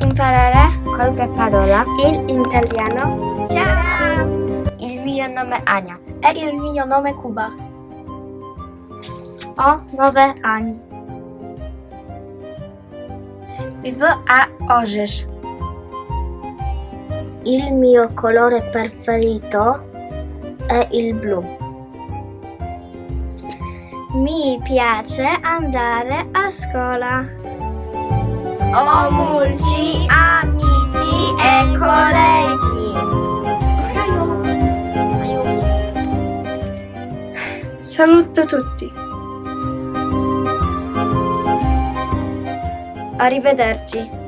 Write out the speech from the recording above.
imparare qualche parola. in italiano. Ciao! Il mio nome è Ania. E il mio nome è Cuba. Ho nove anni. Vivo a Orzesz. Il mio colore preferito è il blu. Mi piace andare a scuola. Ho molti amici e colleghi. Saluto tutti. Arrivederci.